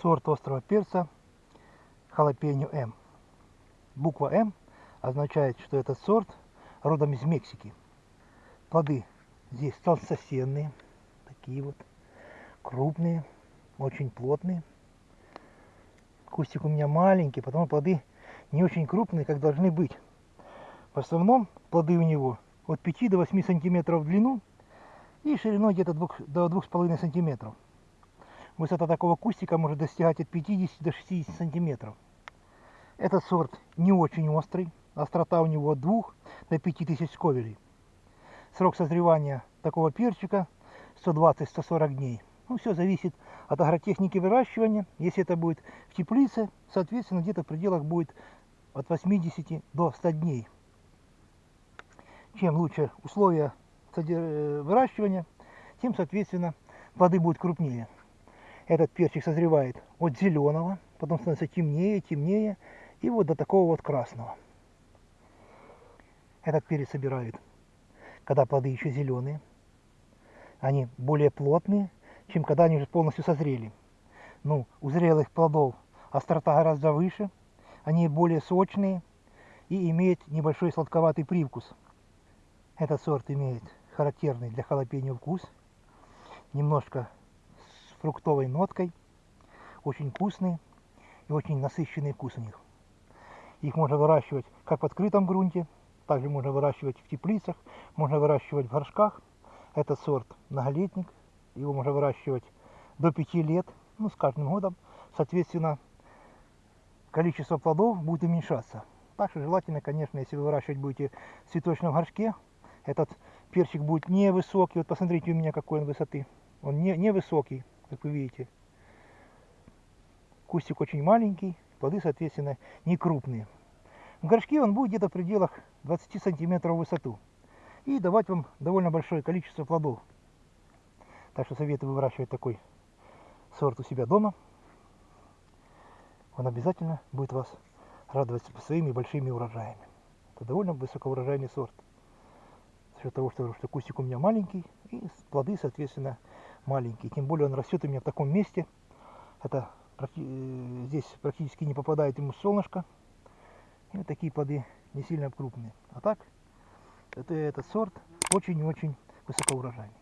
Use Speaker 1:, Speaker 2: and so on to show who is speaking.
Speaker 1: сорт острого перца халапеньо М. Буква М означает, что этот сорт родом из Мексики. Плоды здесь толстосенные, такие вот, крупные, очень плотные. Кустик у меня маленький, потому плоды не очень крупные, как должны быть. В основном плоды у него от 5 до 8 сантиметров в длину и шириной где-то до 2,5 сантиметров. Высота такого кустика может достигать от 50 до 60 сантиметров. Этот сорт не очень острый, острота у него от 2 до 5000 сковелей. Срок созревания такого перчика 120-140 дней. Ну, все зависит от агротехники выращивания. Если это будет в теплице, соответственно, где-то в пределах будет от 80 до 100 дней. Чем лучше условия э, выращивания, тем, соответственно, плоды будут крупнее. Этот перчик созревает от зеленого, потом становится темнее, темнее, и вот до такого вот красного. Этот перец собирают, когда плоды еще зеленые. Они более плотные, чем когда они уже полностью созрели. Ну, у зрелых плодов острота гораздо выше, они более сочные и имеют небольшой сладковатый привкус. Этот сорт имеет характерный для халапеньо вкус, немножко фруктовой ноткой, очень вкусный и очень насыщенный вкус у них. Их можно выращивать как в открытом грунте, также можно выращивать в теплицах, можно выращивать в горшках. Этот сорт многолетник, его можно выращивать до 5 лет, ну, с каждым годом, соответственно, количество плодов будет уменьшаться. Так что желательно, конечно, если вы выращивать будете в цветочном горшке, этот перчик будет невысокий. Вот посмотрите у меня какой он высоты. Он не, невысокий, как вы видите. Кустик очень маленький, плоды, соответственно, не крупные. В горшке он будет где-то в пределах 20 сантиметров в высоту. И давать вам довольно большое количество плодов. Так что советую выращивать такой сорт у себя дома. Он обязательно будет вас радовать своими большими урожаями. Это довольно высокоурожайный сорт. За счет того, что, что кустик у меня маленький, и плоды, соответственно, маленькие. Тем более он растет у меня в таком месте. Это э, здесь практически не попадает ему солнышко. И вот такие плоды не сильно крупные. А так, это, этот сорт очень-очень высокоурожайный.